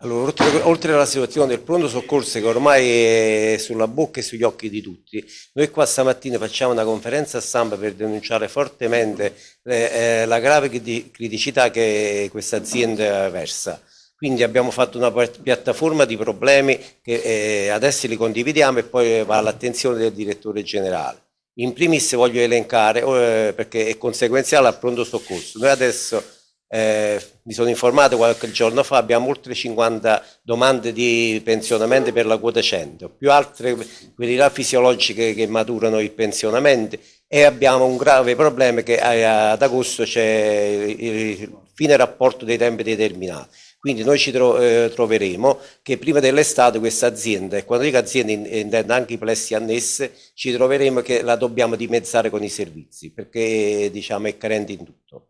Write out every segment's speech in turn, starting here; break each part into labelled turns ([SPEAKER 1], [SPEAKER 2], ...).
[SPEAKER 1] Allora, oltre, oltre, alla situazione del pronto soccorso che ormai è sulla bocca e sugli occhi di tutti, noi qua stamattina facciamo una conferenza stampa per denunciare fortemente eh, eh la grave criticità che questa azienda versa. Quindi abbiamo fatto una piattaforma di problemi che eh, adesso li condividiamo e poi va all'attenzione del direttore generale. In primis voglio elencare, eh, perché è conseguenziale al pronto soccorso, noi adesso eh, mi sono informato qualche giorno fa, abbiamo oltre 50 domande di pensionamento per la quota 100, più altre qualità fisiologiche che maturano il pensionamento e abbiamo un grave problema che ad agosto c'è il fine rapporto dei tempi determinati. Quindi noi ci tro eh, troveremo che prima dell'estate questa azienda, e quando dico azienda intendo anche i plessi annesse, ci troveremo che la dobbiamo dimezzare con i servizi, perché diciamo, è carente in tutto.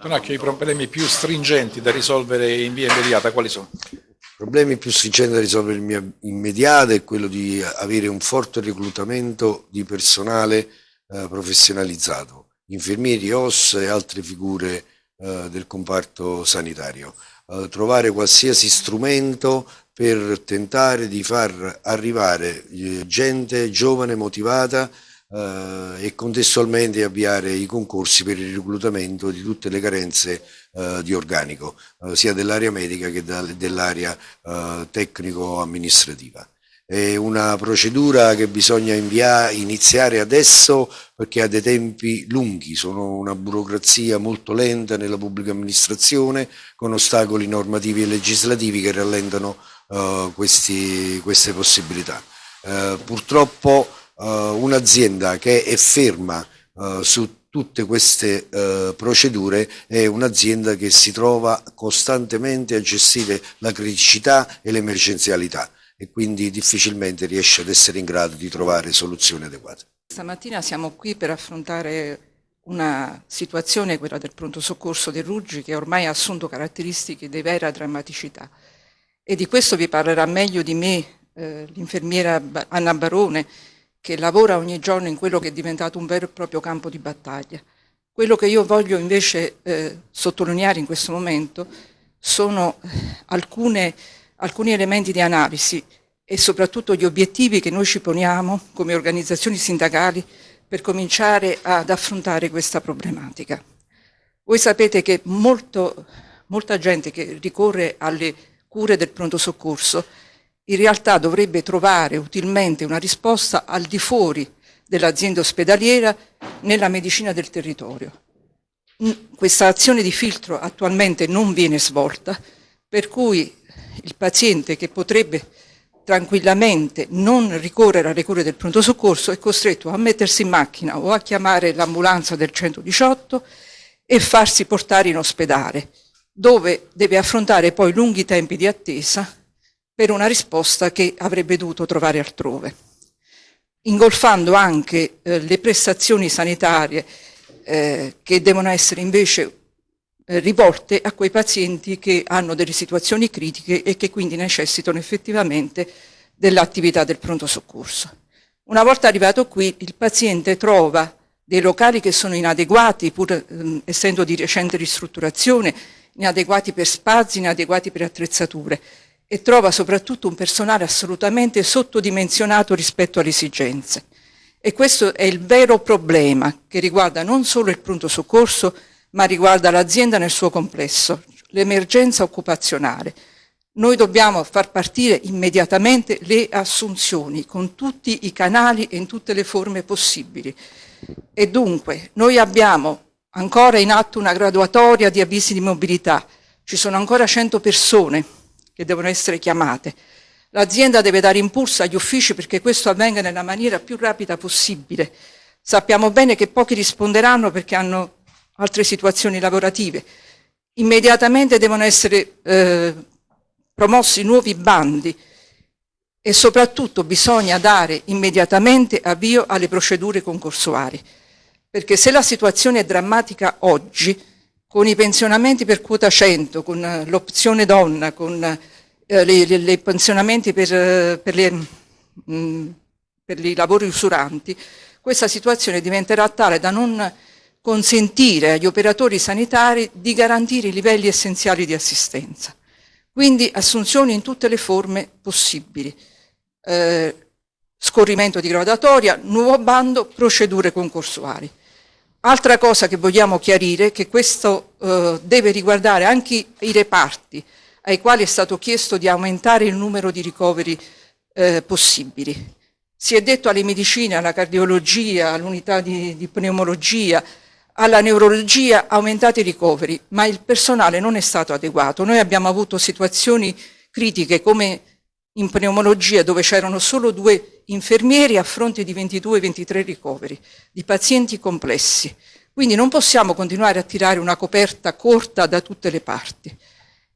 [SPEAKER 2] Tonacchio, i problemi più stringenti da risolvere in via immediata quali sono?
[SPEAKER 3] I problemi più stringenti da risolvere in via immediata è quello di avere un forte reclutamento di personale eh, professionalizzato, infermieri, OS e altre figure eh, del comparto sanitario. Eh, trovare qualsiasi strumento per tentare di far arrivare eh, gente giovane, motivata, eh, e contestualmente avviare i concorsi per il reclutamento di tutte le carenze eh, di organico, eh, sia dell'area medica che dell'area eh, tecnico-amministrativa. È una procedura che bisogna iniziare adesso perché ha dei tempi lunghi, sono una burocrazia molto lenta nella pubblica amministrazione con ostacoli normativi e legislativi che rallentano uh, questi, queste possibilità. Uh, purtroppo uh, un'azienda che è ferma uh, su tutte queste uh, procedure è un'azienda che si trova costantemente a gestire la criticità e l'emergenzialità e quindi difficilmente riesce ad essere in grado di trovare soluzioni adeguate.
[SPEAKER 4] Stamattina siamo qui per affrontare una situazione, quella del pronto soccorso del Ruggi, che ormai ha assunto caratteristiche di vera drammaticità. E di questo vi parlerà meglio di me eh, l'infermiera Anna Barone, che lavora ogni giorno in quello che è diventato un vero e proprio campo di battaglia. Quello che io voglio invece eh, sottolineare in questo momento sono eh, alcune, alcuni elementi di analisi e soprattutto gli obiettivi che noi ci poniamo come organizzazioni sindacali per cominciare ad affrontare questa problematica. Voi sapete che molto, molta gente che ricorre alle cure del pronto soccorso in realtà dovrebbe trovare utilmente una risposta al di fuori dell'azienda ospedaliera nella medicina del territorio. Questa azione di filtro attualmente non viene svolta, per cui il paziente che potrebbe tranquillamente non ricorrere alle cure del pronto soccorso è costretto a mettersi in macchina o a chiamare l'ambulanza del 118 e farsi portare in ospedale, dove deve affrontare poi lunghi tempi di attesa per una risposta che avrebbe dovuto trovare altrove, ingolfando anche eh, le prestazioni sanitarie eh, che devono essere invece eh, rivolte a quei pazienti che hanno delle situazioni critiche e che quindi necessitano effettivamente dell'attività del pronto soccorso. Una volta arrivato qui il paziente trova dei locali che sono inadeguati, pur eh, essendo di recente ristrutturazione, inadeguati per spazi, inadeguati per attrezzature e trova soprattutto un personale assolutamente sottodimensionato rispetto alle esigenze. E questo è il vero problema che riguarda non solo il pronto soccorso, ma riguarda l'azienda nel suo complesso, l'emergenza occupazionale. Noi dobbiamo far partire immediatamente le assunzioni con tutti i canali e in tutte le forme possibili. E dunque noi abbiamo ancora in atto una graduatoria di avvisi di mobilità, ci sono ancora 100 persone che devono essere chiamate. L'azienda deve dare impulso agli uffici perché questo avvenga nella maniera più rapida possibile. Sappiamo bene che pochi risponderanno perché hanno altre situazioni lavorative. Immediatamente devono essere eh, promossi nuovi bandi e soprattutto bisogna dare immediatamente avvio alle procedure concorsuali. Perché se la situazione è drammatica oggi, con i pensionamenti per quota 100, con eh, l'opzione donna, con eh, i pensionamenti per, eh, per, le, mh, mm, per i lavori usuranti, questa situazione diventerà tale da non consentire agli operatori sanitari di garantire i livelli essenziali di assistenza. Quindi assunzioni in tutte le forme possibili. Eh, scorrimento di gradatoria, nuovo bando, procedure concorsuali. Altra cosa che vogliamo chiarire è che questo eh, deve riguardare anche i reparti ai quali è stato chiesto di aumentare il numero di ricoveri eh, possibili. Si è detto alle medicine, alla cardiologia, all'unità di, di pneumologia, alla neurologia aumentate i ricoveri, ma il personale non è stato adeguato. Noi abbiamo avuto situazioni critiche come in pneumologia dove c'erano solo due infermieri a fronte di 22-23 ricoveri di pazienti complessi. Quindi non possiamo continuare a tirare una coperta corta da tutte le parti.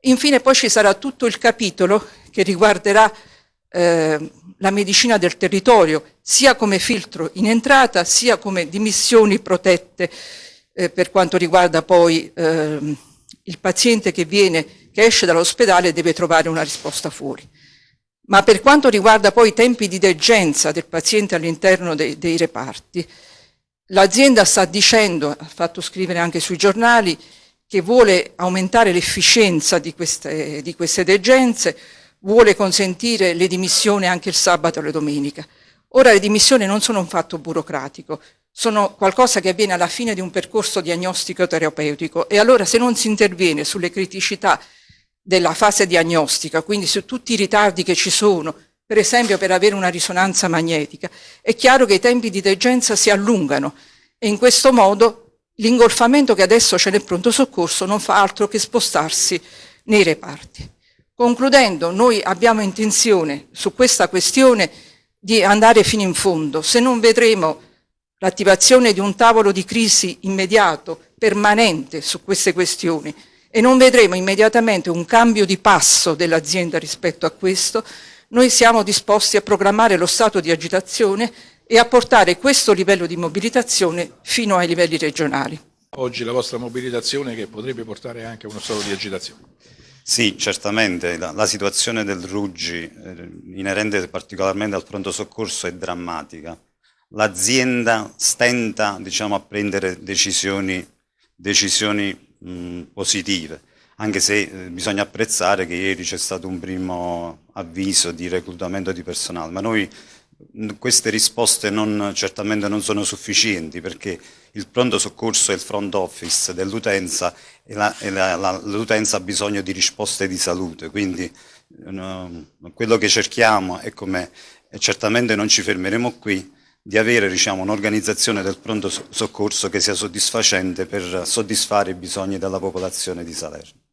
[SPEAKER 4] Infine poi ci sarà tutto il capitolo che riguarderà eh, la medicina del territorio, sia come filtro in entrata, sia come dimissioni protette eh, per quanto riguarda poi eh, il paziente che, viene, che esce dall'ospedale e deve trovare una risposta fuori. Ma per quanto riguarda poi i tempi di degenza del paziente all'interno dei, dei reparti, l'azienda sta dicendo, ha fatto scrivere anche sui giornali, che vuole aumentare l'efficienza di queste, di queste degenze, vuole consentire le dimissioni anche il sabato e la domenica. Ora le dimissioni non sono un fatto burocratico, sono qualcosa che avviene alla fine di un percorso diagnostico terapeutico e allora se non si interviene sulle criticità della fase diagnostica, quindi su tutti i ritardi che ci sono, per esempio per avere una risonanza magnetica, è chiaro che i tempi di degenza si allungano e in questo modo l'ingolfamento che adesso c'è nel pronto soccorso non fa altro che spostarsi nei reparti. Concludendo, noi abbiamo intenzione su questa questione di andare fino in fondo. Se non vedremo l'attivazione di un tavolo di crisi immediato, permanente su queste questioni e non vedremo immediatamente un cambio di passo dell'azienda rispetto a questo, noi siamo disposti a programmare lo stato di agitazione e a portare questo livello di mobilitazione fino ai livelli regionali.
[SPEAKER 2] Oggi la vostra mobilitazione che potrebbe portare anche a uno stato di agitazione.
[SPEAKER 5] Sì, certamente la, la situazione del Ruggi, eh, inerente particolarmente al pronto soccorso, è drammatica l'azienda stenta diciamo, a prendere decisioni, decisioni mh, positive, anche se eh, bisogna apprezzare che ieri c'è stato un primo avviso di reclutamento di personale, ma noi queste risposte non, certamente non sono sufficienti perché il pronto soccorso è il front office dell'utenza e l'utenza ha bisogno di risposte di salute, quindi no, quello che cerchiamo è come, certamente non ci fermeremo qui, di avere diciamo, un'organizzazione del pronto soccorso che sia soddisfacente per soddisfare i bisogni della popolazione di Salerno.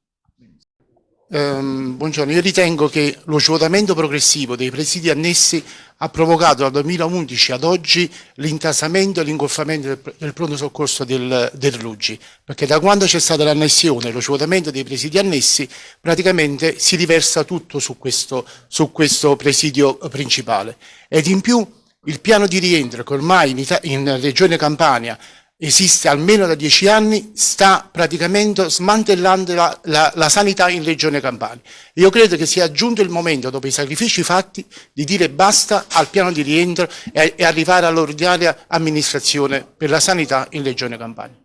[SPEAKER 6] Um, buongiorno, io ritengo che lo svuotamento progressivo dei presidi annessi ha provocato dal 2011 ad oggi l'intasamento e l'ingolfamento del, del, pronto soccorso del, del Ruggi, perché da quando c'è stata l'annessione e lo svuotamento dei presidi annessi praticamente si riversa tutto su questo, su questo presidio principale ed in più il piano di rientro che ormai in, in Regione Campania esiste almeno da dieci anni, sta praticamente smantellando la, la, la, sanità in Regione Campania. Io credo che sia giunto il momento, dopo i sacrifici fatti, di dire basta al piano di rientro e, e arrivare all'ordinaria amministrazione per la sanità in Regione Campania.